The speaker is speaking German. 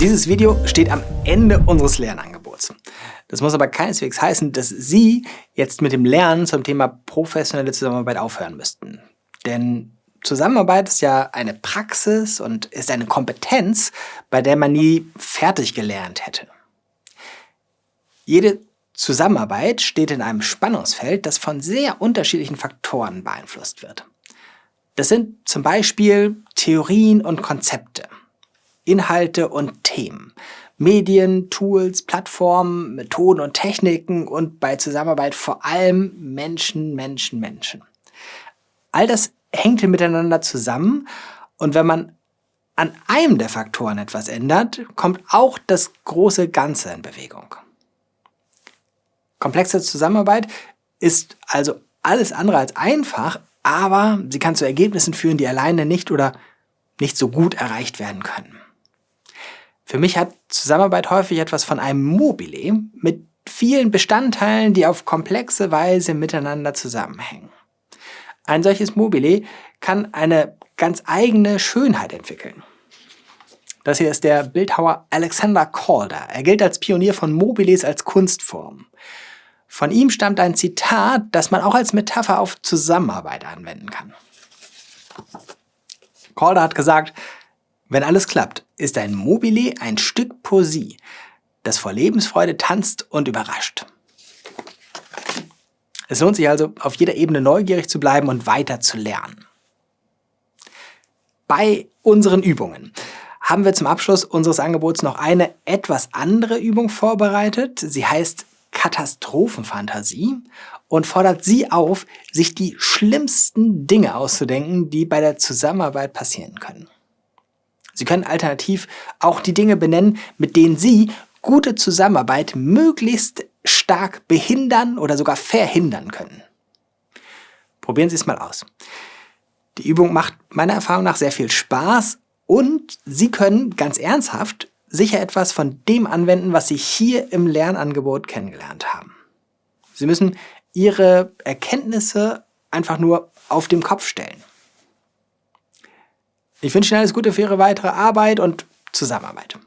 Dieses Video steht am Ende unseres Lernangebots. Das muss aber keineswegs heißen, dass Sie jetzt mit dem Lernen zum Thema professionelle Zusammenarbeit aufhören müssten. Denn Zusammenarbeit ist ja eine Praxis und ist eine Kompetenz, bei der man nie fertig gelernt hätte. Jede Zusammenarbeit steht in einem Spannungsfeld, das von sehr unterschiedlichen Faktoren beeinflusst wird. Das sind zum Beispiel Theorien und Konzepte, Inhalte und Themen, Medien, Tools, Plattformen, Methoden und Techniken und bei Zusammenarbeit vor allem Menschen, Menschen, Menschen. All das hängt miteinander zusammen und wenn man an einem der Faktoren etwas ändert, kommt auch das große Ganze in Bewegung. Komplexe Zusammenarbeit ist also alles andere als einfach, aber sie kann zu Ergebnissen führen, die alleine nicht oder nicht so gut erreicht werden können. Für mich hat Zusammenarbeit häufig etwas von einem Mobile mit vielen Bestandteilen, die auf komplexe Weise miteinander zusammenhängen. Ein solches Mobile kann eine ganz eigene Schönheit entwickeln. Das hier ist der Bildhauer Alexander Calder. Er gilt als Pionier von Mobiles als Kunstform. Von ihm stammt ein Zitat, das man auch als Metapher auf Zusammenarbeit anwenden kann. Calder hat gesagt, wenn alles klappt, ist ein Mobile ein Stück Poesie, das vor Lebensfreude tanzt und überrascht. Es lohnt sich also, auf jeder Ebene neugierig zu bleiben und weiter zu lernen. Bei unseren Übungen haben wir zum Abschluss unseres Angebots noch eine etwas andere Übung vorbereitet. Sie heißt Katastrophenfantasie und fordert Sie auf, sich die schlimmsten Dinge auszudenken, die bei der Zusammenarbeit passieren können. Sie können alternativ auch die Dinge benennen, mit denen Sie gute Zusammenarbeit möglichst stark behindern oder sogar verhindern können. Probieren Sie es mal aus. Die Übung macht meiner Erfahrung nach sehr viel Spaß und Sie können ganz ernsthaft sicher etwas von dem anwenden, was Sie hier im Lernangebot kennengelernt haben. Sie müssen Ihre Erkenntnisse einfach nur auf dem Kopf stellen. Ich wünsche Ihnen alles Gute für Ihre weitere Arbeit und Zusammenarbeit.